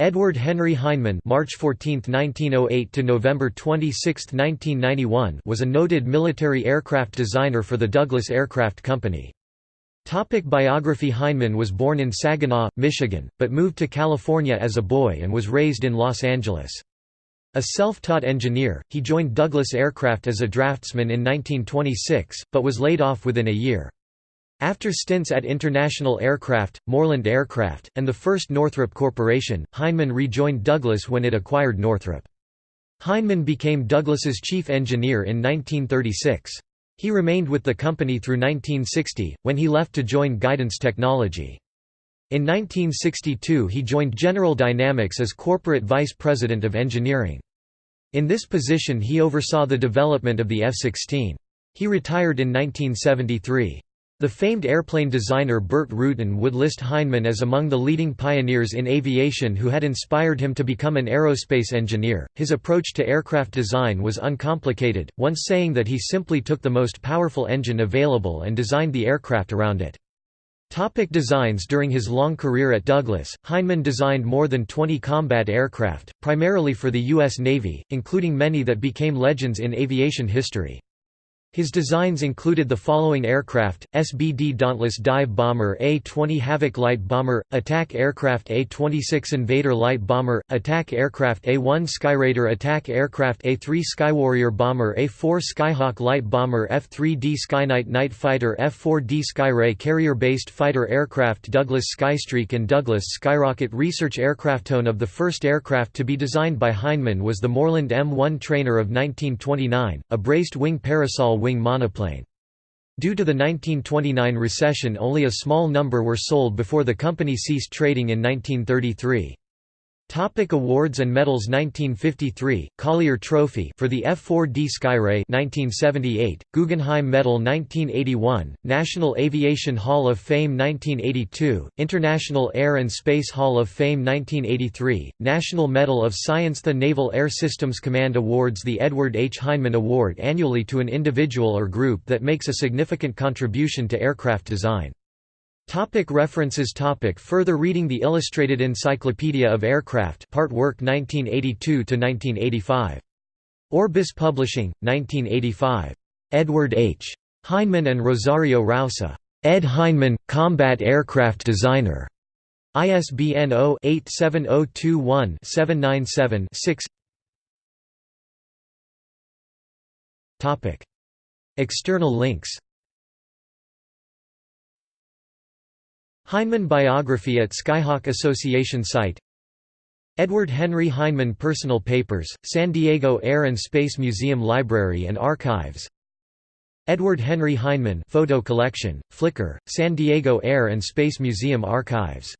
Edward Henry Heinemann (March 14, 1908 to November 26, 1991) was a noted military aircraft designer for the Douglas Aircraft Company. Topic biography Heinemann was born in Saginaw, Michigan, but moved to California as a boy and was raised in Los Angeles. A self-taught engineer, he joined Douglas Aircraft as a draftsman in 1926, but was laid off within a year. After stints at International Aircraft, Moreland Aircraft, and the first Northrop Corporation, Heinemann rejoined Douglas when it acquired Northrop. Heinemann became Douglas's chief engineer in 1936. He remained with the company through 1960, when he left to join Guidance Technology. In 1962 he joined General Dynamics as corporate vice president of engineering. In this position he oversaw the development of the F-16. He retired in 1973. The famed airplane designer Burt Rutan would list Heinemann as among the leading pioneers in aviation who had inspired him to become an aerospace engineer. His approach to aircraft design was uncomplicated, once saying that he simply took the most powerful engine available and designed the aircraft around it. Topic designs During his long career at Douglas, Heinemann designed more than 20 combat aircraft, primarily for the U.S. Navy, including many that became legends in aviation history. His designs included the following aircraft, SBD Dauntless Dive Bomber A-20 Havoc Light Bomber, Attack Aircraft A-26 Invader Light Bomber, Attack Aircraft A-1 Skyraider Attack Aircraft A-3 Skywarrior Bomber A-4 Skyhawk Light Bomber F-3D Skyknight Night Fighter F-4D Skyray Carrier-based fighter aircraft Douglas Skystreak and Douglas Skyrocket Research aircraft. Tone of the first aircraft to be designed by Heinemann was the Moreland M1 Trainer of 1929, a braced wing parasol wing monoplane. Due to the 1929 recession only a small number were sold before the company ceased trading in 1933. Topic awards and medals 1953 Collier Trophy for the F4D Skyray 1978 Guggenheim Medal 1981 National Aviation Hall of Fame 1982 International Air and Space Hall of Fame 1983 National Medal of Science The Naval Air Systems Command awards the Edward H. Heinemann Award annually to an individual or group that makes a significant contribution to aircraft design. Topic references topic Further reading The Illustrated Encyclopedia of Aircraft Part Work 1982–1985. Orbis Publishing, 1985. Edward H. Heinemann and Rosario Rausa. Ed Heinemann, Combat Aircraft Designer. ISBN 0-87021-797-6 External links Heinemann biography at Skyhawk Association site. Edward Henry Heinemann Personal Papers, San Diego Air and Space Museum Library and Archives. Edward Henry Heinemann Photo Collection, Flickr, San Diego Air and Space Museum Archives